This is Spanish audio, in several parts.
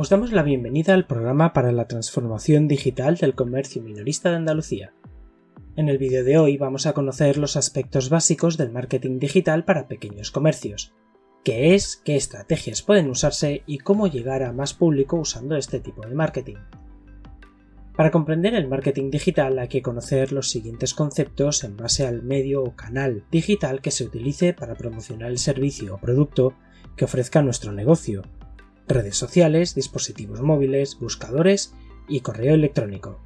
Os damos la bienvenida al programa para la transformación digital del comercio minorista de Andalucía. En el vídeo de hoy vamos a conocer los aspectos básicos del marketing digital para pequeños comercios, qué es, qué estrategias pueden usarse y cómo llegar a más público usando este tipo de marketing. Para comprender el marketing digital hay que conocer los siguientes conceptos en base al medio o canal digital que se utilice para promocionar el servicio o producto que ofrezca nuestro negocio, redes sociales, dispositivos móviles, buscadores y correo electrónico.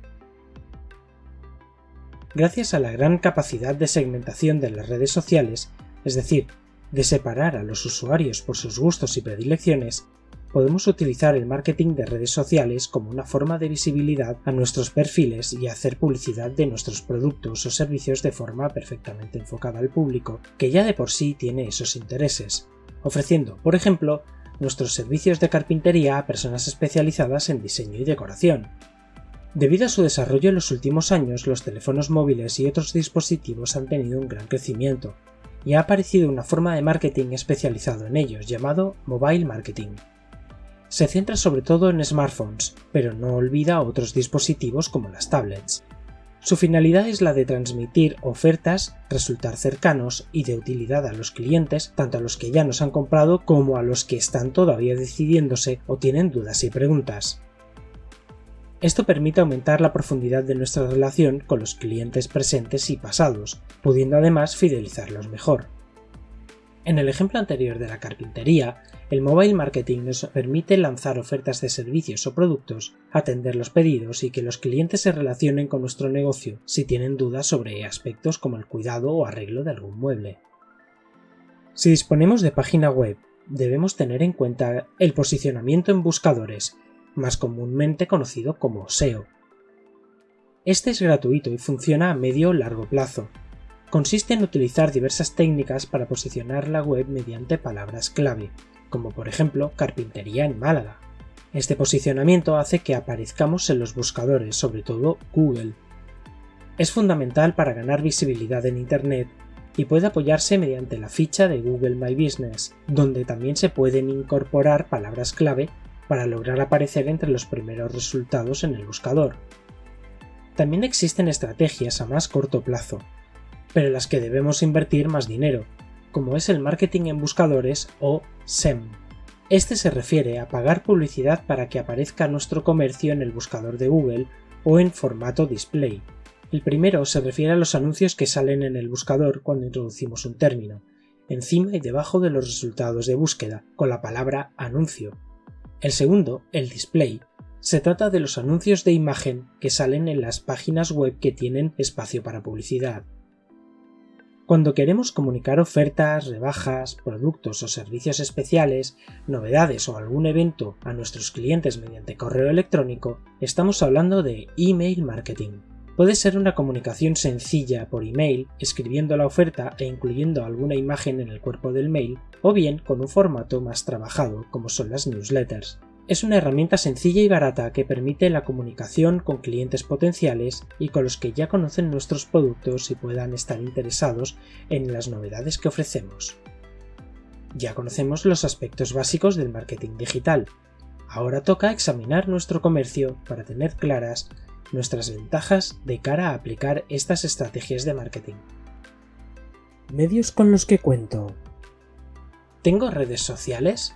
Gracias a la gran capacidad de segmentación de las redes sociales, es decir, de separar a los usuarios por sus gustos y predilecciones, podemos utilizar el marketing de redes sociales como una forma de visibilidad a nuestros perfiles y hacer publicidad de nuestros productos o servicios de forma perfectamente enfocada al público, que ya de por sí tiene esos intereses, ofreciendo, por ejemplo, nuestros servicios de carpintería a personas especializadas en diseño y decoración. Debido a su desarrollo en los últimos años, los teléfonos móviles y otros dispositivos han tenido un gran crecimiento, y ha aparecido una forma de marketing especializado en ellos llamado mobile marketing. Se centra sobre todo en smartphones, pero no olvida otros dispositivos como las tablets. Su finalidad es la de transmitir ofertas, resultar cercanos y de utilidad a los clientes, tanto a los que ya nos han comprado como a los que están todavía decidiéndose o tienen dudas y preguntas. Esto permite aumentar la profundidad de nuestra relación con los clientes presentes y pasados, pudiendo además fidelizarlos mejor. En el ejemplo anterior de la carpintería, el mobile marketing nos permite lanzar ofertas de servicios o productos, atender los pedidos y que los clientes se relacionen con nuestro negocio si tienen dudas sobre aspectos como el cuidado o arreglo de algún mueble. Si disponemos de página web, debemos tener en cuenta el posicionamiento en buscadores, más comúnmente conocido como SEO. Este es gratuito y funciona a medio o largo plazo, consiste en utilizar diversas técnicas para posicionar la web mediante palabras clave, como por ejemplo carpintería en Málaga. Este posicionamiento hace que aparezcamos en los buscadores, sobre todo Google. Es fundamental para ganar visibilidad en Internet y puede apoyarse mediante la ficha de Google My Business, donde también se pueden incorporar palabras clave para lograr aparecer entre los primeros resultados en el buscador. También existen estrategias a más corto plazo, pero en las que debemos invertir más dinero, como es el marketing en buscadores o SEM. Este se refiere a pagar publicidad para que aparezca nuestro comercio en el buscador de Google o en formato display. El primero se refiere a los anuncios que salen en el buscador cuando introducimos un término, encima y debajo de los resultados de búsqueda, con la palabra anuncio. El segundo, el display, se trata de los anuncios de imagen que salen en las páginas web que tienen espacio para publicidad. Cuando queremos comunicar ofertas, rebajas, productos o servicios especiales, novedades o algún evento a nuestros clientes mediante correo electrónico, estamos hablando de email marketing. Puede ser una comunicación sencilla por email, escribiendo la oferta e incluyendo alguna imagen en el cuerpo del mail, o bien con un formato más trabajado, como son las newsletters. Es una herramienta sencilla y barata que permite la comunicación con clientes potenciales y con los que ya conocen nuestros productos y puedan estar interesados en las novedades que ofrecemos. Ya conocemos los aspectos básicos del marketing digital. Ahora toca examinar nuestro comercio para tener claras nuestras ventajas de cara a aplicar estas estrategias de marketing. Medios con los que cuento. ¿Tengo redes sociales?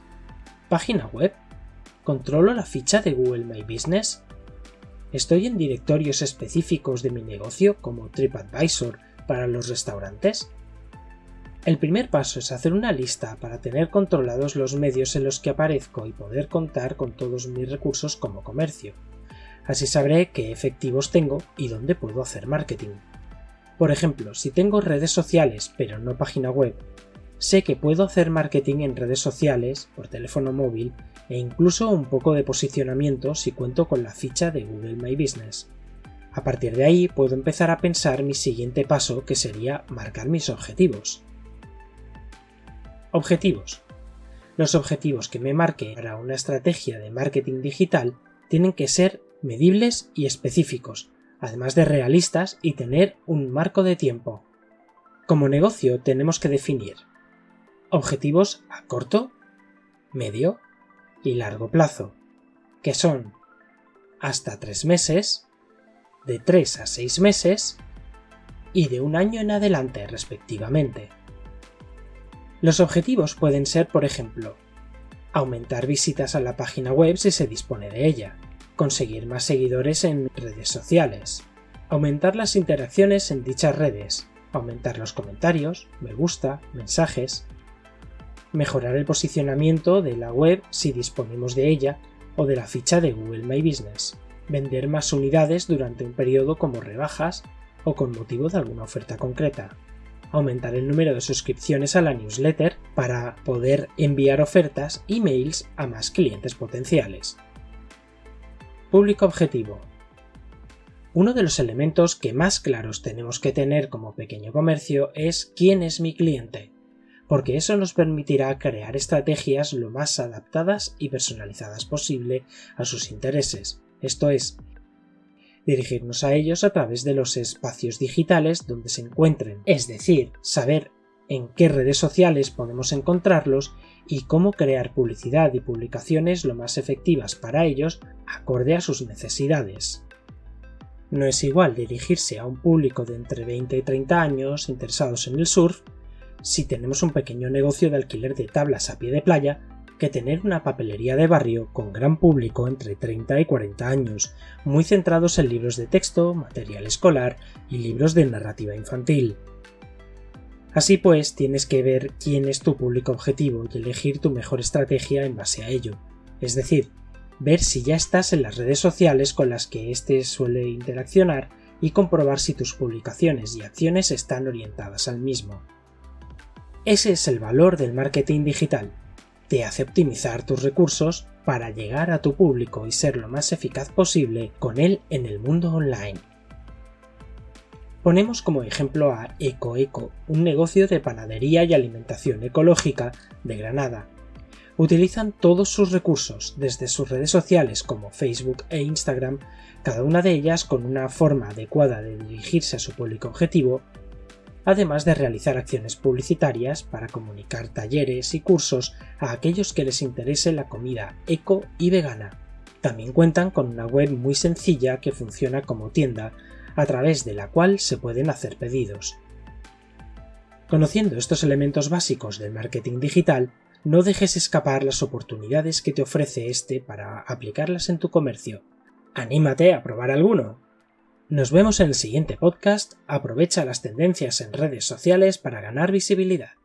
¿Página web? ¿Controlo la ficha de Google My Business? ¿Estoy en directorios específicos de mi negocio como TripAdvisor para los restaurantes? El primer paso es hacer una lista para tener controlados los medios en los que aparezco y poder contar con todos mis recursos como comercio. Así sabré qué efectivos tengo y dónde puedo hacer marketing. Por ejemplo, si tengo redes sociales pero no página web, sé que puedo hacer marketing en redes sociales, por teléfono móvil e incluso un poco de posicionamiento si cuento con la ficha de Google My Business. A partir de ahí puedo empezar a pensar mi siguiente paso que sería marcar mis objetivos. Objetivos. Los objetivos que me marque para una estrategia de marketing digital tienen que ser medibles y específicos, además de realistas y tener un marco de tiempo. Como negocio tenemos que definir objetivos a corto, medio y largo plazo. que son hasta 3 meses, de 3 a 6 meses y de un año en adelante respectivamente. Los objetivos pueden ser, por ejemplo, aumentar visitas a la página web si se dispone de ella, conseguir más seguidores en redes sociales, aumentar las interacciones en dichas redes, aumentar los comentarios, me gusta, mensajes, mejorar el posicionamiento de la web si disponemos de ella o de la ficha de Google My Business, vender más unidades durante un periodo como rebajas o con motivo de alguna oferta concreta, aumentar el número de suscripciones a la newsletter para poder enviar ofertas y mails a más clientes potenciales. Público objetivo. Uno de los elementos que más claros tenemos que tener como pequeño comercio es quién es mi cliente, porque eso nos permitirá crear estrategias lo más adaptadas y personalizadas posible a sus intereses, esto es, dirigirnos a ellos a través de los espacios digitales donde se encuentren, es decir, saber en qué redes sociales podemos encontrarlos y cómo crear publicidad y publicaciones lo más efectivas para ellos acorde a sus necesidades. No es igual dirigirse a un público de entre 20 y 30 años interesados en el surf si tenemos un pequeño negocio de alquiler de tablas a pie de playa que tener una papelería de barrio con gran público entre 30 y 40 años, muy centrados en libros de texto, material escolar y libros de narrativa infantil. Así pues, tienes que ver quién es tu público objetivo y elegir tu mejor estrategia en base a ello, es decir, ver si ya estás en las redes sociales con las que éste suele interaccionar y comprobar si tus publicaciones y acciones están orientadas al mismo. Ese es el valor del marketing digital, te hace optimizar tus recursos para llegar a tu público y ser lo más eficaz posible con él en el mundo online. Ponemos como ejemplo a EcoEco, un negocio de panadería y alimentación ecológica de Granada. Utilizan todos sus recursos, desde sus redes sociales como Facebook e Instagram, cada una de ellas con una forma adecuada de dirigirse a su público objetivo además de realizar acciones publicitarias para comunicar talleres y cursos a aquellos que les interese la comida eco y vegana. También cuentan con una web muy sencilla que funciona como tienda, a través de la cual se pueden hacer pedidos. Conociendo estos elementos básicos del marketing digital, no dejes escapar las oportunidades que te ofrece este para aplicarlas en tu comercio. ¡Anímate a probar alguno! Nos vemos en el siguiente podcast. Aprovecha las tendencias en redes sociales para ganar visibilidad.